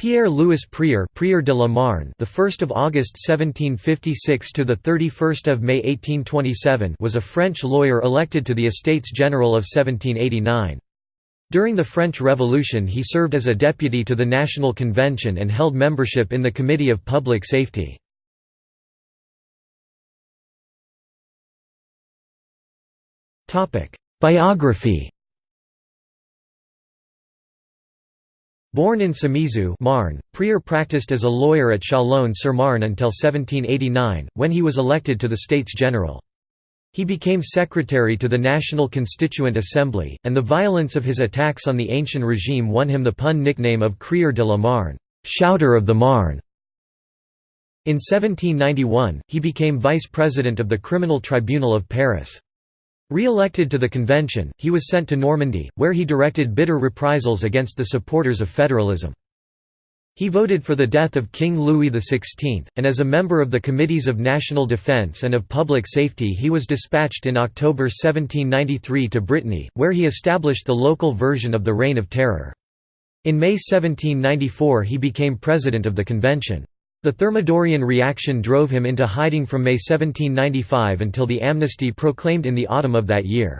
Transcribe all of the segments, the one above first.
Pierre-Louis Prieur, Prieur de la Marne, the 1st of August 1756 to the 31st of May 1827, was a French lawyer elected to the Estates General of 1789. During the French Revolution he served as a deputy to the National Convention and held membership in the Committee of Public Safety. Topic: Biography Born in Sommesous Marne, Prieur practiced as a lawyer at Châlons-sur-Marne until 1789, when he was elected to the States General. He became secretary to the National Constituent Assembly, and the violence of his attacks on the ancient regime won him the pun nickname of Crieur de la Marne shouter of the Marne". In 1791, he became vice president of the Criminal Tribunal of Paris. Re-elected to the convention, he was sent to Normandy, where he directed bitter reprisals against the supporters of federalism. He voted for the death of King Louis XVI, and as a member of the Committees of National Defence and of Public Safety he was dispatched in October 1793 to Brittany, where he established the local version of the Reign of Terror. In May 1794 he became president of the convention. The Thermidorian reaction drove him into hiding from May 1795 until the amnesty proclaimed in the autumn of that year.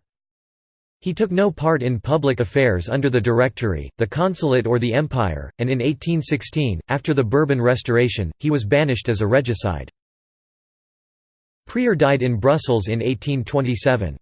He took no part in public affairs under the Directory, the Consulate or the Empire, and in 1816, after the Bourbon Restoration, he was banished as a regicide. Prieur died in Brussels in 1827.